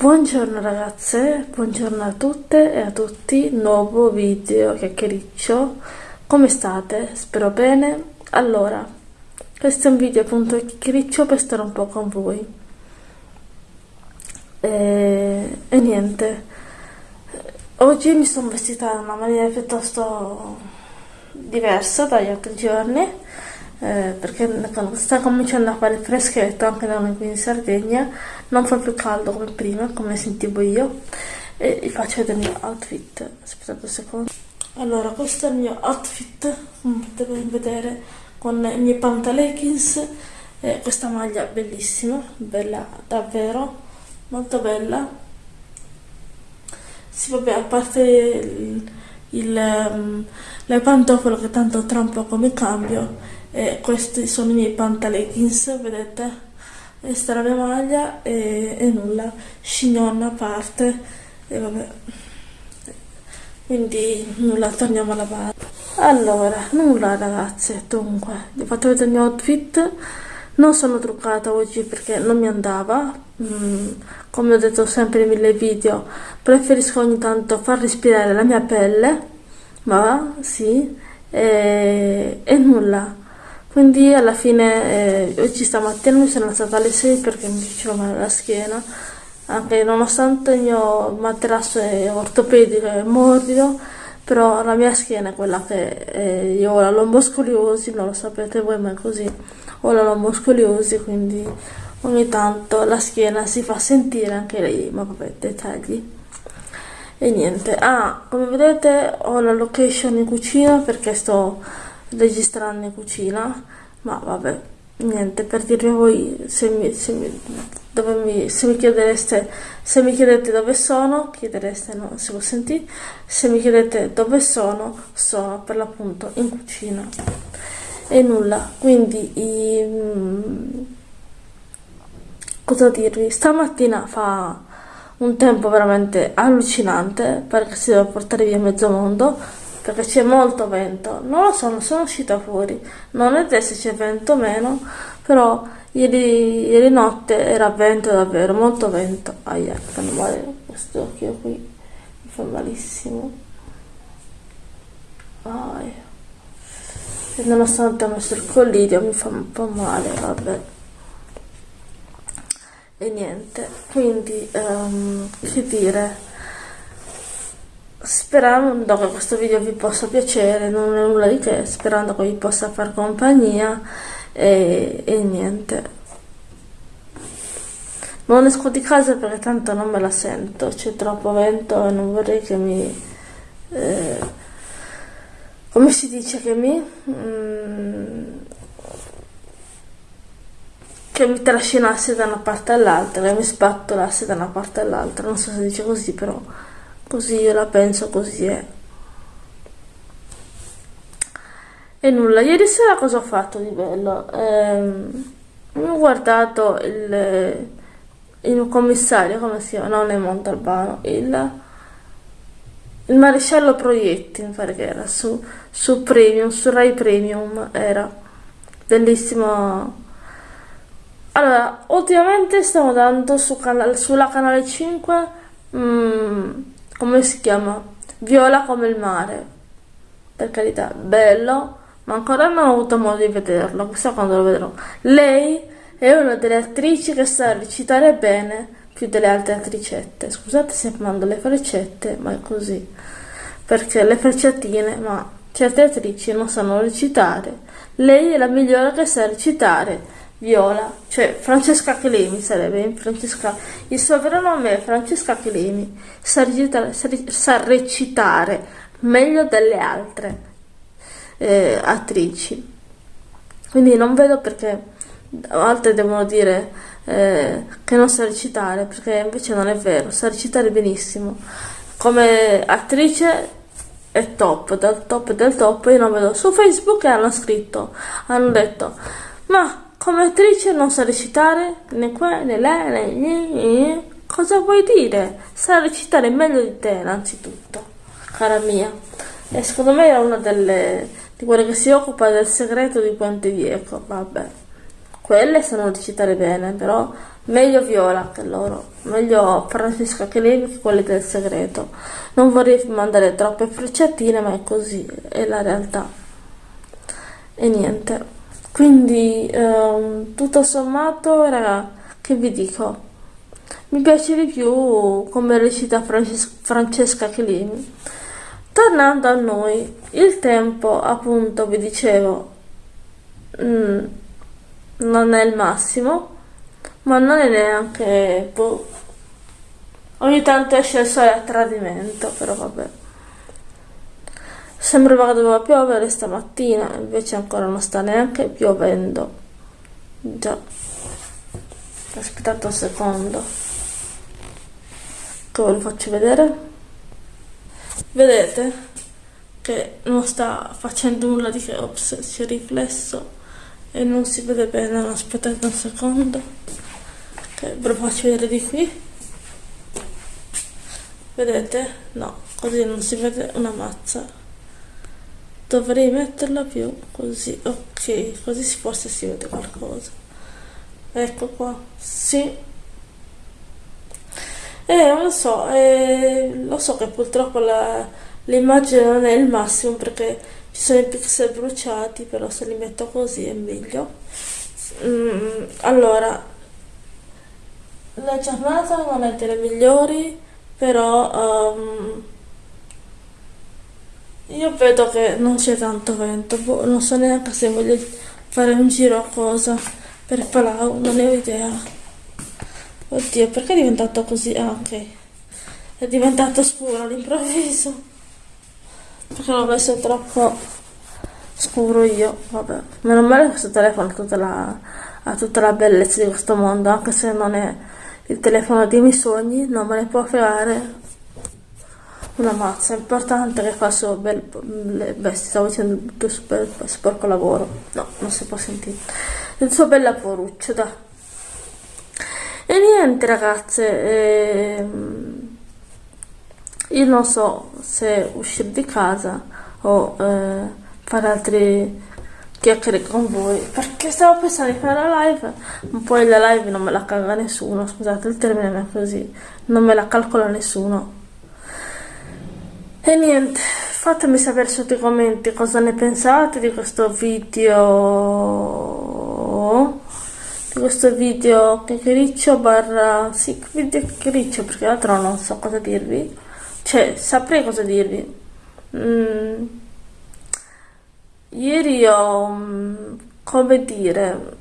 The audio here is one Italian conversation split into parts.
Buongiorno ragazze, buongiorno a tutte e a tutti, nuovo video chiacchiericcio, come state? Spero bene. Allora, questo è un video appunto chiacchiericcio per stare un po' con voi. E, e niente, oggi mi sono vestita in una maniera piuttosto diversa dagli altri giorni perché quando sta cominciando a fare freschetto anche da noi qui in Sardegna. Non fa più caldo come prima come sentivo io. E vi faccio vedere il mio outfit. Aspettate un secondo. Allora questo è il mio outfit come potete vedere con i miei pantaleggings. E questa maglia bellissima bella davvero molto bella. Sì vabbè a parte il, il, um, le pantofole che tanto tra un po' come cambio e questi sono i miei pantaleggings vedete? Questa è la mia maglia e, e nulla. Chignon a parte. E vabbè. Quindi nulla torniamo alla base. Allora nulla ragazze dunque vi ho fatto vedere il mio outfit. Non sono truccata oggi perché non mi andava. Mm, come ho detto sempre in mille video preferisco ogni tanto far respirare la mia pelle. Ma sì. E, e nulla quindi alla fine eh, oggi stamattina mi sono alzata alle 6 perché mi faceva male la schiena anche nonostante il mio materasso è ortopedico e morbido però la mia schiena è quella che eh, io ho la lomboscoliosi non lo sapete voi ma è così. Ho la lomboscoliosi quindi ogni tanto la schiena si fa sentire anche lei ma vabbè dettagli. E niente. Ah come vedete ho la location in cucina perché sto registrando in cucina ma vabbè niente per dirvi voi se mi, se mi, mi, se mi chiedereste se mi chiedete dove sono chiedereste no si può sentire se mi chiedete dove sono sono per l'appunto in cucina. E nulla quindi i, mm, cosa dirvi? Stamattina fa un tempo veramente allucinante perché si deve portare via mezzo mondo perché c'è molto vento. Non lo so non sono uscita fuori. Non è se c'è vento o meno però ieri, ieri notte era vento davvero molto vento. Aia fanno male questo occhio qui. Mi fa malissimo. Aia. e nonostante ho messo il collirio mi fa un po' male vabbè. E niente quindi um, che dire sperando che questo video vi possa piacere non è nulla di che sperando che vi possa far compagnia e, e niente. Non esco di casa perché tanto non me la sento c'è troppo vento e non vorrei che mi eh, come si dice che mi mm, che mi trascinasse da una parte all'altra che mi spattolasse da una parte all'altra non so se dice così però così io la penso così è. E nulla ieri sera cosa ho fatto di bello? Ehm, ho guardato il, il commissario come si chiama? Non è Montalbano il il maresciallo Proietti mi pare che era su, su Premium su Rai Premium era. Bellissimo. Allora ultimamente stiamo dando su canale, sulla canale 5 mm, come si chiama? Viola come il mare. Per carità, bello, ma ancora non ho avuto modo di vederlo, chissà quando lo vedrò. Lei è una delle attrici che sa recitare bene più delle altre attricette. Scusate se mando le freccette, ma è così. Perché le frecciatine, ma certe attrici non sanno recitare. Lei è la migliore che sa recitare Viola, cioè Francesca Chelemi sarebbe Francesca, il suo vero nome è Francesca Chelemi, sa sa recitare meglio delle altre eh, attrici, quindi non vedo perché altre devono dire eh, che non sa recitare, perché invece non è vero, sa recitare benissimo, come attrice è top, del top del top, io non vedo, su Facebook hanno scritto, hanno detto, ma come attrice non sa recitare né qua né là né, né. Cosa vuoi dire? Sa recitare meglio di te innanzitutto, cara mia. E secondo me è una delle di quelle che si occupa del segreto di Ponte Vieco, vabbè. quelle sanno recitare bene, però meglio Viola che loro, meglio Francesca che lei che quelle del segreto. Non vorrei mandare troppe frecciatine, ma è così, è la realtà. E niente. Quindi, ehm, tutto sommato, raga, che vi dico? Mi piace di più come recita Frances Francesca Chelini. Tornando a noi, il tempo, appunto, vi dicevo, mm, non è il massimo, ma non è neanche... Boh. Ogni tanto esce il sole a tradimento, però vabbè. Sembrava che doveva piovere stamattina, invece ancora non sta neanche piovendo. Già. Aspettate un secondo. Che ve lo faccio vedere. Vedete che non sta facendo nulla di che ops, si è riflesso e non si vede bene aspettate un secondo che ve lo faccio vedere di qui vedete? no, così non si vede una mazza dovrei metterla più così, ok così forse si vede qualcosa. Ecco qua, sì. Eh, lo so, eh, lo so che purtroppo l'immagine non è il massimo perché ci sono i pixel bruciati però se li metto così è meglio. Mm, allora la giornata non è delle migliori però um, io vedo che non c'è tanto vento boh, non so neanche se voglio fare un giro a cosa per Palau non ne ho idea. Oddio perché è diventato così? Ah ok. È diventato scuro all'improvviso. Perché l'ho messo troppo scuro io vabbè. Meno male che questo telefono ha tutta, la, ha tutta la bellezza di questo mondo anche se non è il telefono dei miei sogni non me ne può fregare una mazza importante che fa il suo bel beh stavo dicendo il suo bel sporco lavoro. No non si può sentire. Il suo bel lavoruccio da e niente ragazze ehm, io non so se uscire di casa o eh, fare altri chiacchiere con voi perché stavo pensando di fare la live. Ma poi la live non me la caga nessuno scusate il termine è così. Non me la calcola nessuno e niente fatemi sapere sotto i commenti cosa ne pensate di questo video. Di questo video chiacchiericcio barra sì video chiacchiericcio perché l'altro non so cosa dirvi. Cioè saprei cosa dirvi. Mm. ieri ho mm, come dire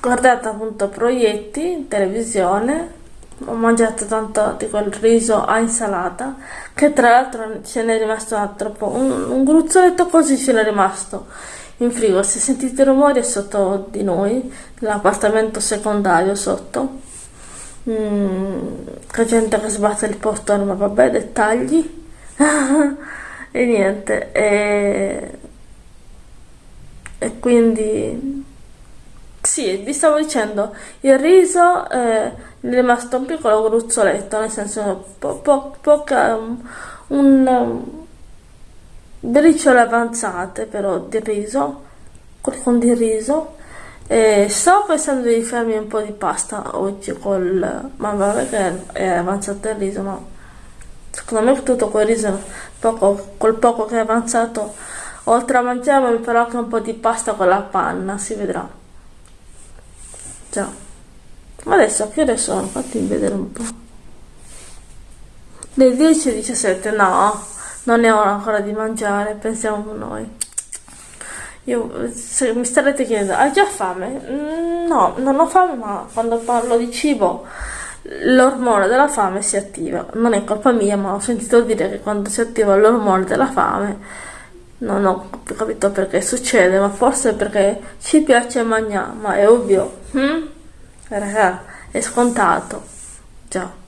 guardato appunto proietti in televisione ho mangiato tanto di quel riso a insalata che tra l'altro ce n'è rimasto troppo un, un gruzzoletto così ce n'è rimasto in frigo. Se sentite rumori è sotto di noi l'appartamento secondario sotto. Mm, gente che sbatte il portone ma vabbè dettagli. E niente e, e quindi sì vi stavo dicendo il riso eh, è rimasto un piccolo gruzzoletto nel senso po po poca um, un um, briciole avanzate però di riso con di riso e stavo pensando di farmi un po' di pasta oggi col ma vabbè che è avanzato il riso ma secondo me tutto quel riso poco, col poco che è avanzato oltre a mangiare mi farò anche un po' di pasta con la panna si vedrà. Già ma adesso a che ore sono? fatti vedere un po' le 10.17 no non è ora ancora di mangiare pensiamo noi io, se mi starete chiedendo, hai già fame? Mm, no, non ho fame, ma quando parlo di cibo l'ormone della fame si attiva. Non è colpa mia, ma ho sentito dire che quando si attiva l'ormone della fame, non ho capito perché succede, ma forse perché ci piace mangiare, ma è ovvio. Hm? Raga, è scontato. Già.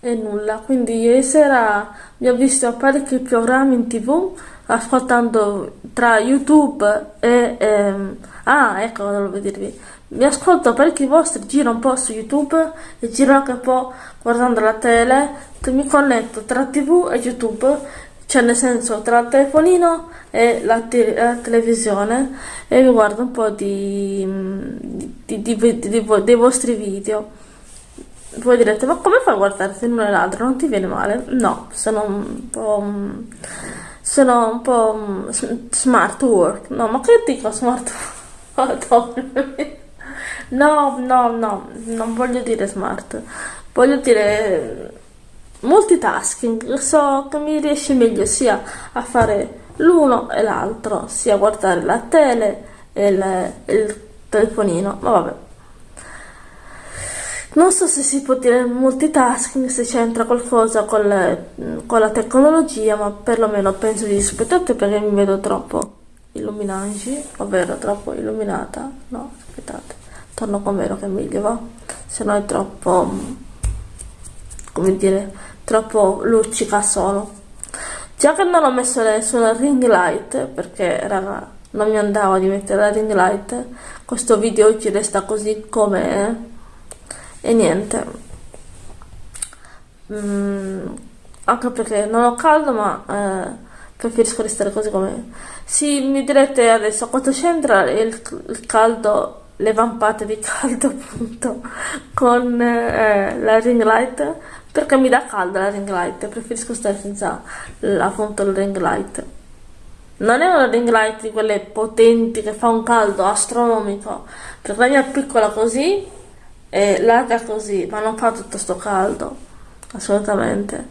e nulla quindi ieri sera mi ho visto parecchi programmi in tv ascoltando tra youtube e ehm, ah ecco volevo dirvi mi ascolto parecchi vostri giro un po' su youtube e giro anche un po' guardando la tele mi connetto tra tv e youtube cioè nel senso tra il telefonino e la, te la televisione e mi guardo un po' di, di, di, dei vostri video. Voi direte ma come fai a guardarti l'uno e l'altro? Non ti viene male? No sono un po' sono un po' smart work. No ma che dico smart work? No no no non voglio dire smart. Voglio dire multitasking so che mi riesce meglio sia a fare l'uno e l'altro sia a guardare la tele e il, il telefonino ma vabbè non so se si può dire multitasking, se c'entra qualcosa con, le, con, la tecnologia, ma perlomeno penso di aspettate perché mi vedo troppo illuminanti, ovvero troppo illuminata. No, aspettate, torno con vero che è meglio va, se no è troppo, come dire, troppo luccica solo. Già che non ho messo sulla ring light, perché raga, non mi andava di mettere la ring light, questo video oggi resta così come e niente. Mm, anche perché non ho caldo ma eh, preferisco restare così come sì mi direte adesso quanto c'entra il, il, caldo le vampate di caldo appunto con eh, la ring light perché mi dà caldo la ring light preferisco stare senza la ring light. Non è una ring light di quelle potenti che fa un caldo astronomico. Perché la mia piccola così e larga così, ma non fa tutto sto caldo, assolutamente.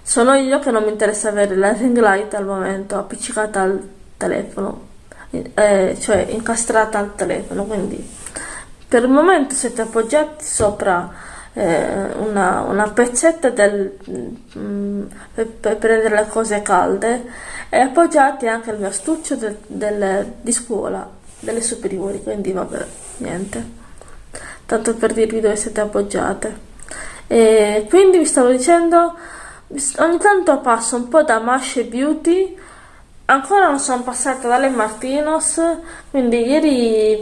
Sono io che non mi interessa avere la ring light al momento appiccicata al telefono, eh, cioè incastrata al telefono, quindi. Per il momento siete appoggiati sopra eh, una, una, pezzetta del, mm, per, per, prendere le cose calde e appoggiati anche al mio astuccio del, del, di scuola, delle superiori, quindi vabbè, niente tanto per dirvi dove siete appoggiate. E quindi vi stavo dicendo, ogni tanto passo un po' da Mashe Beauty, ancora non sono passata dalle Martinos, quindi ieri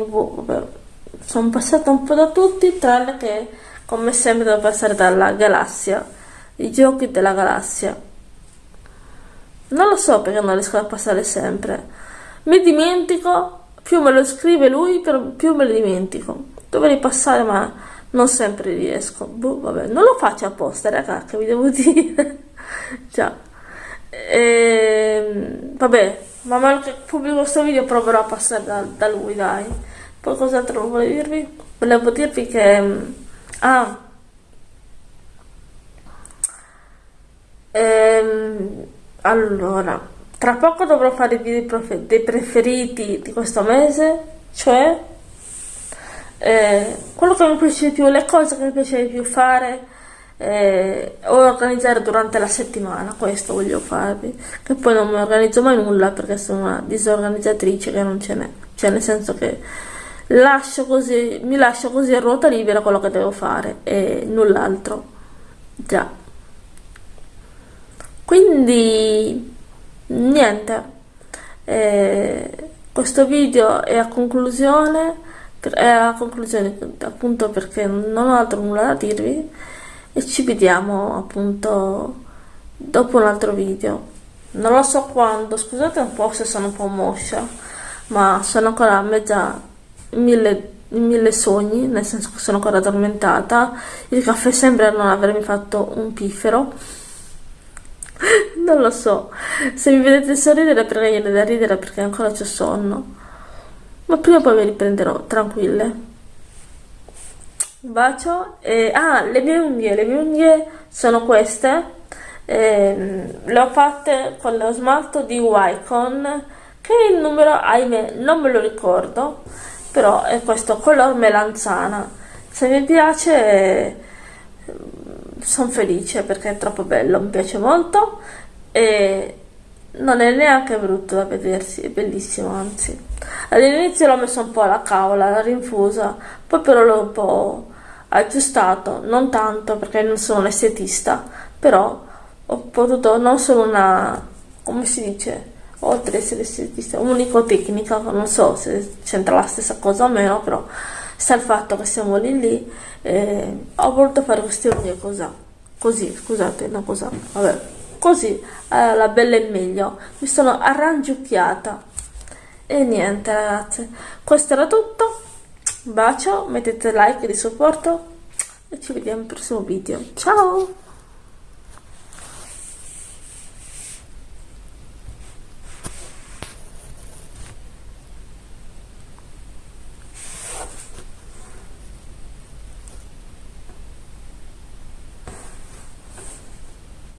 sono passata un po' da tutti, tranne che come sempre devo passare dalla galassia, i giochi della galassia. Non lo so perché non riesco a passare sempre. Mi dimentico, più me lo scrive lui, più me lo dimentico. Dovrei passare ma non sempre riesco. Boh, vabbè non lo faccio apposta raga che vi devo dire? Già. Ehm, vabbè man mano che pubblico questo video proverò a passare da, da lui dai. Poi cos'altro volevo dirvi? Volevo dirvi che ah. Ehm, allora tra poco dovrò fare i video dei preferiti di questo mese cioè eh, quello che mi piace di più, le cose che mi piace di più fare eh, organizzare durante la settimana, questo voglio farvi, che poi non mi organizzo mai nulla perché sono una disorganizzatrice che non ce n'è, cioè nel senso che lascio così, mi lascio così a ruota libera quello che devo fare e null'altro, già. Quindi niente, eh, questo video è a conclusione è a conclusione appunto perché non ho altro nulla da dirvi. E ci vediamo appunto dopo un altro video. Non lo so quando scusate un po' se sono un po' moscia ma sono ancora a mezza mille, mille sogni nel senso che sono ancora addormentata. Il caffè sembra non avermi fatto un piffero. Non lo so. Se mi vedete sorridere viene da ridere perché ancora c'è sonno. Ma prima o poi mi riprenderò tranquille. Un bacio e ah le mie unghie le mie unghie sono queste. Eh, le ho fatte con lo smalto di Wycon che il numero ahimè non me lo ricordo però è questo color melanzana se mi piace sono felice perché è troppo bello mi piace molto e non è neanche brutto da vedersi, è bellissimo anzi. All'inizio l'ho messo un po' alla cavola, la rinfusa, poi però l'ho un po' aggiustato, non tanto perché non sono un estetista, però ho potuto, non sono una, come si dice, oltre a essere unico tecnica non so se c'entra la stessa cosa o meno però sta il fatto che siamo lì lì eh, ho voluto fare queste unghie così così scusate una cosa vabbè. Così eh, la bella e meglio. Mi sono arrangiucchiata. E niente ragazze. Questo era tutto. Bacio mettete like di supporto e ci vediamo al prossimo video. Ciao!